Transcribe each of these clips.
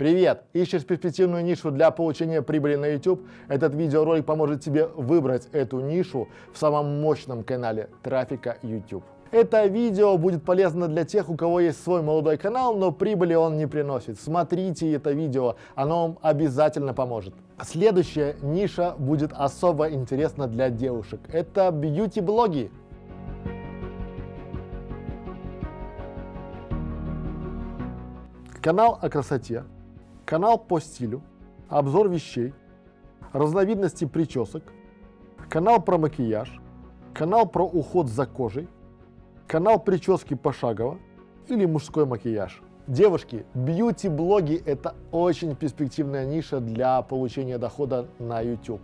Привет! Ищешь перспективную нишу для получения прибыли на YouTube? Этот видеоролик поможет тебе выбрать эту нишу в самом мощном канале трафика YouTube. Это видео будет полезно для тех, у кого есть свой молодой канал, но прибыли он не приносит. Смотрите это видео, оно вам обязательно поможет. Следующая ниша будет особо интересна для девушек. Это бьюти-блоги. Канал о красоте, канал по стилю, обзор вещей, разновидности причесок, канал про макияж, канал про уход за кожей, канал прически пошагово или мужской макияж. Девушки, бьюти-блоги – это очень перспективная ниша для получения дохода на YouTube.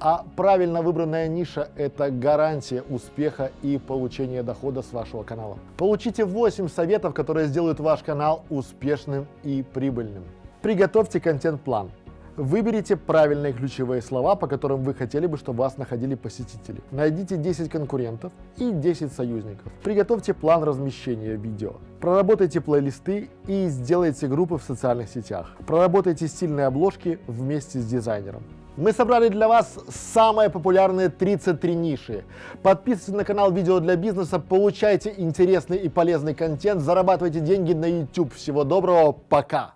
А правильно выбранная ниша – это гарантия успеха и получения дохода с вашего канала. Получите 8 советов, которые сделают ваш канал успешным и прибыльным. Приготовьте контент-план. Выберите правильные ключевые слова, по которым вы хотели бы, чтобы вас находили посетители. Найдите 10 конкурентов и 10 союзников. Приготовьте план размещения видео. Проработайте плейлисты и сделайте группы в социальных сетях. Проработайте стильные обложки вместе с дизайнером. Мы собрали для вас самые популярные 33 ниши. Подписывайтесь на канал Видео для бизнеса, получайте интересный и полезный контент, зарабатывайте деньги на YouTube. Всего доброго, пока!